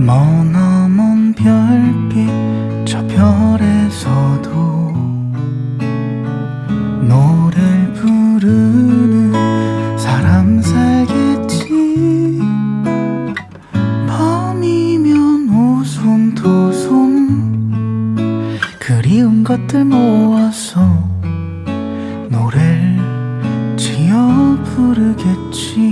머나먼 별빛 저 별에서도 노래를 부르는 사람 살겠지? 밤이면 오손 도손 그리운 것들 모아서 노래를 지어 부르겠지.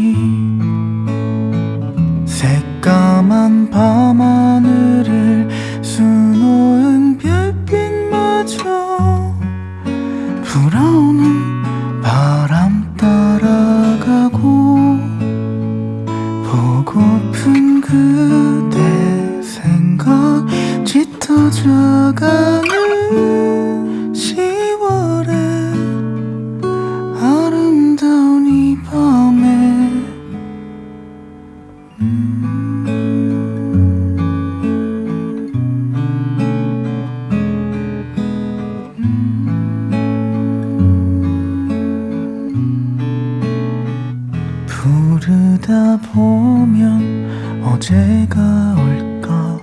부르다 보면 어제가 올까?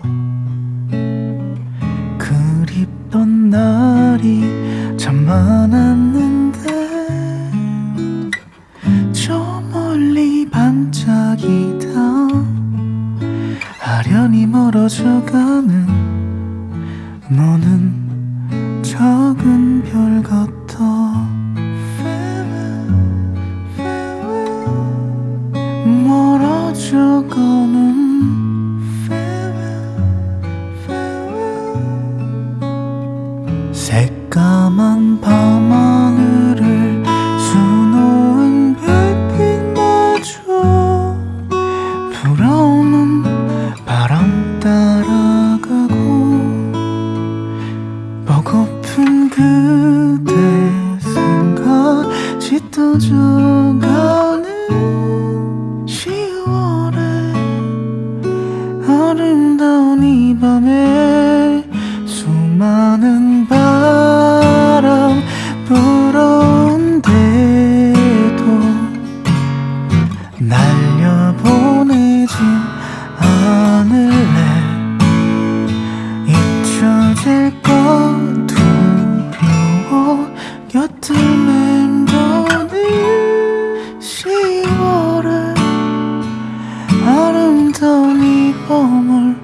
그립던 날이 참 많았는데 저 멀리 반짝이다. 아련히 멀어져가는 너는 작은 별 같아 farewell. 새까만 밤하늘을 수놓은 별빛마저 불어오는 바람 따라가고 보고픈 그대 생각 짙어져 이 밤에 수많은 바람 불어온데도 날려보내진 않을래? 잊혀질까 두려워 곁을 맴도는 10월의 아름다운 이 밤을